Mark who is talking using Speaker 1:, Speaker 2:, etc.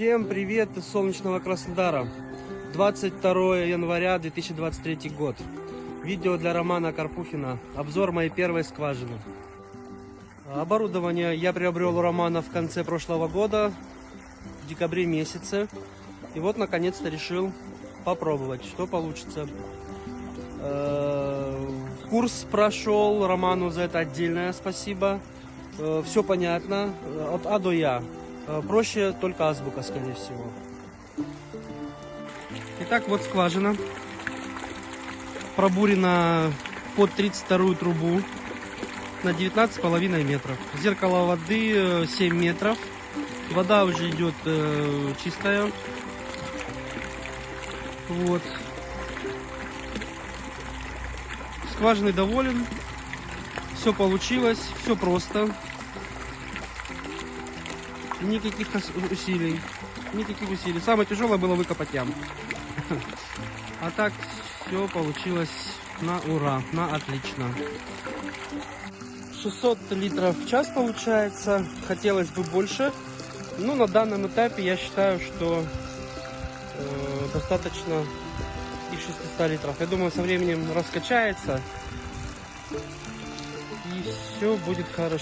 Speaker 1: Всем привет из солнечного Краснодара. 22 января 2023 год. Видео для Романа Карпухина. Обзор моей первой скважины. Оборудование я приобрел у Романа в конце прошлого года, в декабре месяце. И вот наконец-то решил попробовать, что получится. Э, Курс прошел, Роману за это отдельное спасибо. Все понятно, от А до Я. Э, Проще только азбука, скорее всего. Итак, вот скважина. Пробурена под 32 трубу на 19,5 метров. Зеркало воды э, 7 метров. Вода уже идет э, чистая. Вот. Скважиной доволен. Все получилось, все просто. Никаких усилий. Никаких усилий. Самое тяжелое было выкопать яму. А так все получилось на ура, на отлично. 600 литров в час получается. Хотелось бы больше. Но на данном этапе я считаю, что э, достаточно и 600 литров. Я думаю, со временем раскачается. И все будет хорошо.